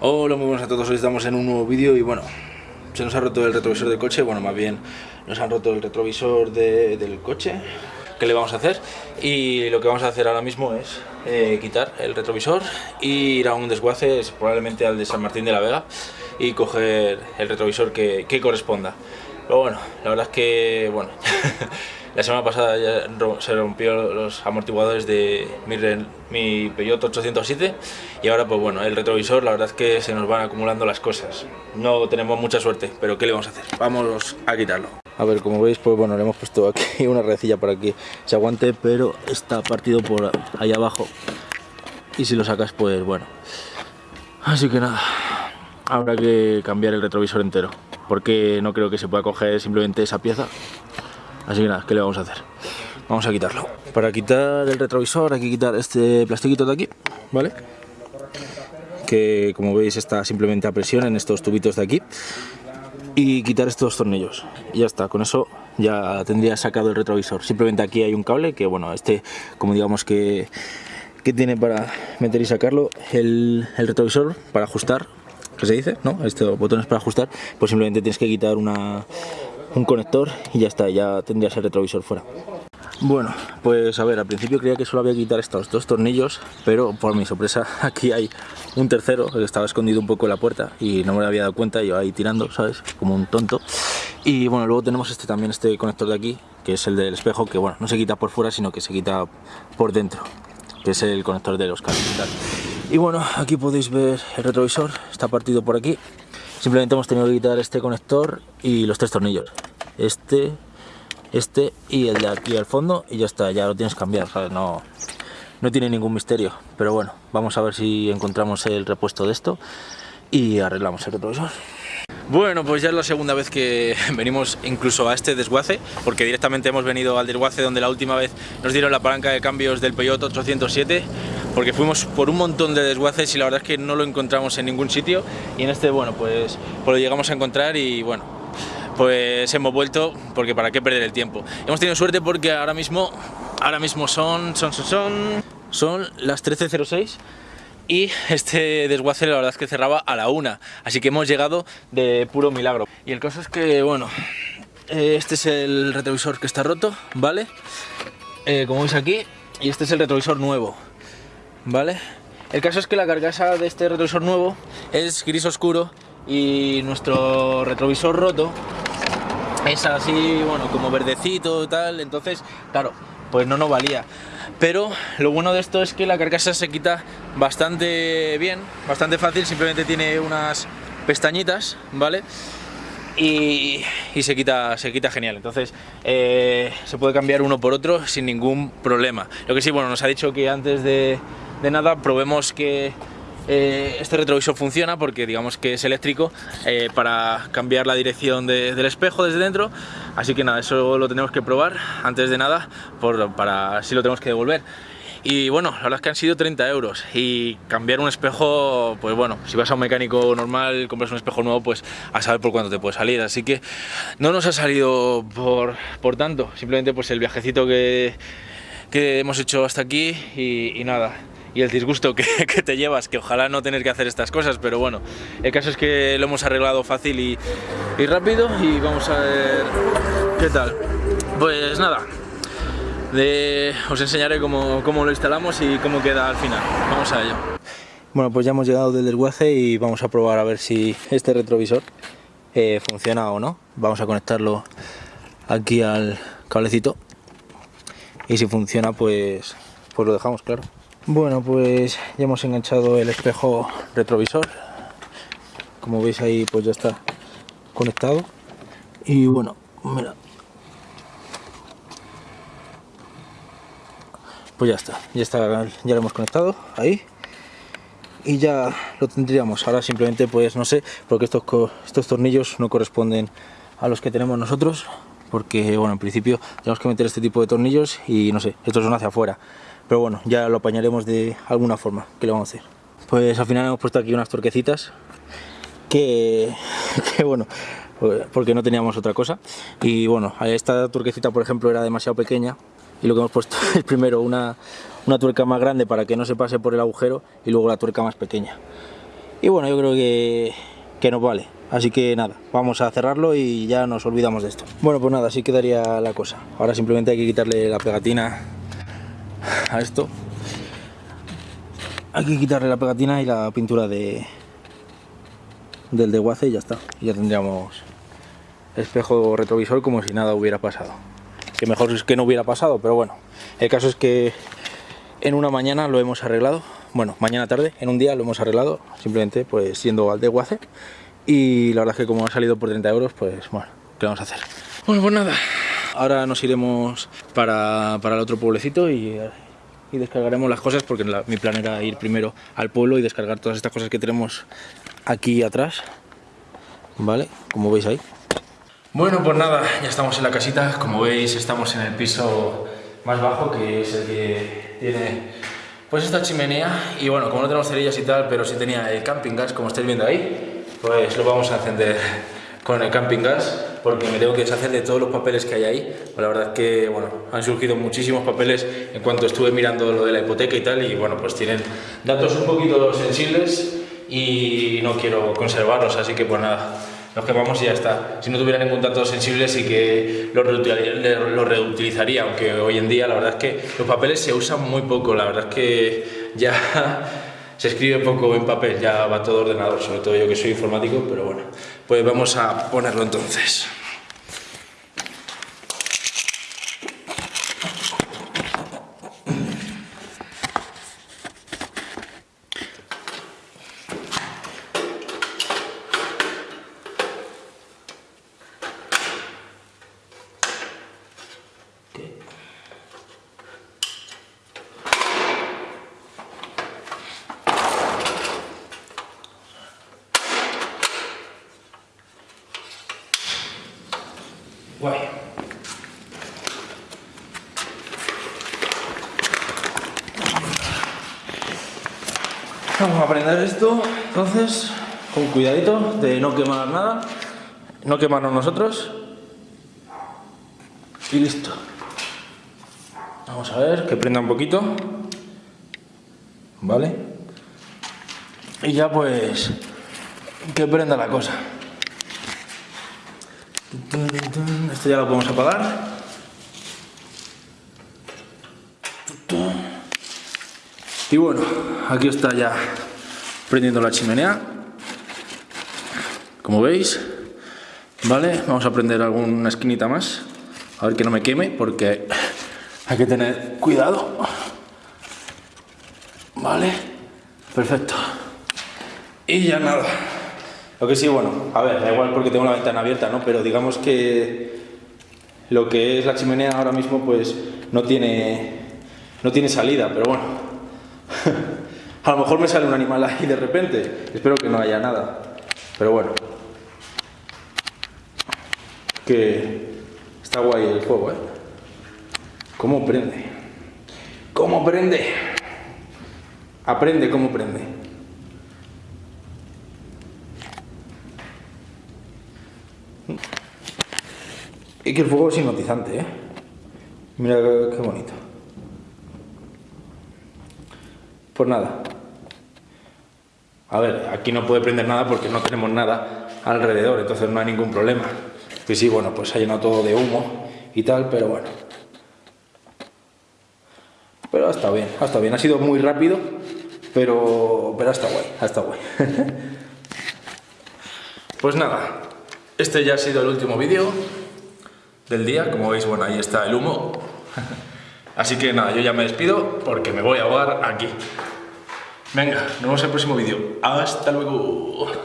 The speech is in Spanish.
Hola, muy buenas a todos, hoy estamos en un nuevo vídeo y bueno, se nos ha roto el retrovisor del coche, bueno, más bien nos han roto el retrovisor de- del coche. ¿Qué le vamos a hacer? Y lo que vamos a hacer ahora mismo es eh, quitar el retrovisor ir a un desguace, probablemente al de San Martín de la Vega, y coger el retrovisor que, que corresponda. Pero bueno, la verdad es que, bueno, la semana pasada ya se rompió los amortiguadores de mi, mi Peugeot 807 y ahora pues bueno, el retrovisor, la verdad es que se nos van acumulando las cosas. No tenemos mucha suerte, pero ¿qué le vamos a hacer? Vamos a quitarlo. A ver, como veis, pues bueno, le hemos puesto aquí una redecilla para que se aguante, pero está partido por ahí abajo. Y si lo sacas, pues bueno. Así que nada, habrá que cambiar el retrovisor entero, porque no creo que se pueda coger simplemente esa pieza. Así que nada, ¿qué le vamos a hacer? Vamos a quitarlo. Para quitar el retrovisor hay que quitar este plastiquito de aquí, ¿vale? Que como veis está simplemente a presión en estos tubitos de aquí. Y quitar estos tornillos. Y ya está, con eso ya tendría sacado el retrovisor. Simplemente aquí hay un cable que, bueno, este, como digamos que, que tiene para meter y sacarlo, el, el retrovisor para ajustar, que se dice, ¿no? Estos botones para ajustar, pues simplemente tienes que quitar una, un conector y ya está, ya tendrías el retrovisor fuera. Bueno, pues a ver, al principio creía que solo había que quitar estos dos tornillos, pero por mi sorpresa aquí hay un tercero que estaba escondido un poco en la puerta y no me había dado cuenta, yo ahí tirando, ¿sabes? Como un tonto. Y bueno, luego tenemos este también, este conector de aquí, que es el del espejo, que bueno, no se quita por fuera, sino que se quita por dentro, que es el conector de los cables y bueno, aquí podéis ver el retrovisor, está partido por aquí. Simplemente hemos tenido que quitar este conector y los tres tornillos. Este, este y el de aquí al fondo y ya está, ya lo tienes que cambiar, ¿sabes? No, no tiene ningún misterio, pero bueno, vamos a ver si encontramos el repuesto de esto y arreglamos el retrovisor. Bueno, pues ya es la segunda vez que venimos incluso a este desguace, porque directamente hemos venido al desguace donde la última vez nos dieron la palanca de cambios del Peugeot 807, porque fuimos por un montón de desguaces y la verdad es que no lo encontramos en ningún sitio, y en este, bueno, pues, pues lo llegamos a encontrar y bueno, pues hemos vuelto porque para qué perder el tiempo. Hemos tenido suerte porque ahora mismo, ahora mismo son, son, son, son, las 13.06 y este desguace la verdad es que cerraba a la una, así que hemos llegado de puro milagro. Y el caso es que, bueno, eh, este es el retrovisor que está roto, ¿vale? Eh, como veis aquí, y este es el retrovisor nuevo, ¿vale? El caso es que la carcasa de este retrovisor nuevo es gris oscuro y nuestro retrovisor roto es así, bueno, como verdecito tal, entonces, claro, pues no nos valía. Pero lo bueno de esto es que la carcasa se quita bastante bien, bastante fácil, simplemente tiene unas pestañitas, ¿vale? Y, y se, quita, se quita genial, entonces eh, se puede cambiar uno por otro sin ningún problema. Lo que sí, bueno, nos ha dicho que antes de, de nada probemos que eh, este retrovisor funciona porque digamos que es eléctrico eh, para cambiar la dirección de- del espejo desde dentro. Así que nada, eso lo tenemos que probar antes de nada para si lo tenemos que devolver. Y bueno, la verdad es que han sido 30 euros y cambiar un espejo, pues bueno, si vas a un mecánico normal, compras un espejo nuevo, pues a saber por cuánto te puede salir, así que no nos ha salido por, por tanto, simplemente pues el viajecito que, que hemos hecho hasta aquí y nada. Y el disgusto que, te llevas, que ojalá no tener que hacer estas cosas, pero bueno, el caso es que lo hemos arreglado fácil y, rápido y vamos a ver qué tal. Pues nada, os enseñaré cómo, cómo lo instalamos y cómo queda al final. Vamos a ello. Bueno, pues ya hemos llegado del desguace y vamos a probar a ver si este retrovisor eh, funciona o no. Vamos a conectarlo aquí al cablecito y si funciona pues, pues lo dejamos claro. Bueno pues ya hemos enganchado el espejo retrovisor, como veis ahí pues ya está conectado y bueno, mira, pues ya está, ya está, ya lo hemos conectado ahí y ya lo tendríamos. Ahora simplemente pues no sé, porque estos, estos tornillos no corresponden a los que tenemos nosotros, porque bueno, en principio tenemos que meter este tipo de tornillos y no sé, estos son hacia afuera. Pero bueno, ya lo apañaremos de alguna forma, ¿qué le vamos a hacer? Pues al final hemos puesto aquí unas torquecitas que, que bueno, pues, porque no teníamos otra cosa. Y bueno, esta turquecita por ejemplo era demasiado pequeña y lo que hemos puesto es primero una, una tuerca más grande para que no se pase por el agujero y luego la tuerca más pequeña. Y bueno, yo creo que, que nos vale. Así que nada, vamos a cerrarlo y ya nos olvidamos de esto. Bueno, pues nada, así quedaría la cosa. Ahora simplemente hay que quitarle la pegatina a esto. Hay que quitarle la pegatina y la pintura de del desguace y ya está. Ya tendríamos espejo retrovisor como si nada hubiera pasado. Que mejor es que no hubiera pasado, pero bueno. El caso es que en una mañana lo hemos arreglado. Bueno, mañana tarde, en un día lo hemos arreglado. Simplemente pues siendo al desguace. Y la verdad es que como ha salido por 30 euros, pues bueno, ¿qué vamos a hacer? Bueno, pues nada. Ahora nos iremos para, para el otro pueblecito y, y descargaremos las cosas porque mi plan era ir primero al pueblo y descargar todas estas cosas que tenemos aquí atrás. ¿Vale? Como veis ahí. Bueno, pues nada, ya estamos en la casita. Como veis, estamos en el piso más bajo, que es el que tiene pues esta chimenea. Y bueno, como no tenemos cerillas y tal, pero sí tenía el camping gas, como estáis viendo ahí, pues lo vamos a encender con el camping gas, porque me tengo que deshacer de todos los papeles que hay ahí. Pues la verdad es que, bueno, han surgido muchísimos papeles en cuanto estuve mirando lo de la hipoteca y tal, y bueno, pues tienen datos un poquito sensibles y no quiero conservarlos, así que pues nada, los quemamos y ya está. Si no tuviera ningún dato sensible sí que lo reutilizaría, lo reutilizaría, aunque hoy en día la verdad es que los papeles se usan muy poco, la verdad es que ya se escribe poco en papel, ya va todo ordenador, sobre todo yo que soy informático, pero bueno, pues vamos a ponerlo entonces. Guay. Vamos a prender esto, entonces, con cuidadito de no quemar nada, no quemarnos nosotros. Y listo. Vamos a ver, que prenda un poquito. ¿Vale? Y ya pues, que prenda la cosa. Esto ya lo podemos apagar. Y bueno, aquí está ya prendiendo la chimenea. Como veis, ¿vale? Vamos a prender alguna esquinita más. A ver que no me queme porque hay que tener cuidado. Vale, perfecto. Y ya nada. Lo que sí, bueno, a ver, da igual porque tengo la ventana abierta, ¿no? Pero digamos que lo que es la chimenea ahora mismo, pues no tiene, no tiene salida, pero bueno. A lo mejor me sale un animal ahí de repente. Espero que no haya nada. Pero bueno. Que está guay el fuego, ¿eh? ¿Cómo prende? ¿Cómo prende? Aprende cómo prende. Y que el fuego es hipnotizante, ¿eh? Mira qué bonito. Pues nada. A ver, aquí no puede prender nada porque no tenemos nada alrededor, entonces no hay ningún problema. Que sí, bueno, pues ha llenado todo de humo y tal, pero bueno. Pero ha estado bien, ha bien. Ha sido muy rápido, pero, pero ha estado guay, ha guay. pues nada, este ya ha sido el último vídeo del día. Como veis, bueno, ahí está el humo. Así que nada, yo ya me despido porque me voy a ahogar aquí. Venga, nos vemos en el próximo vídeo. Hasta luego.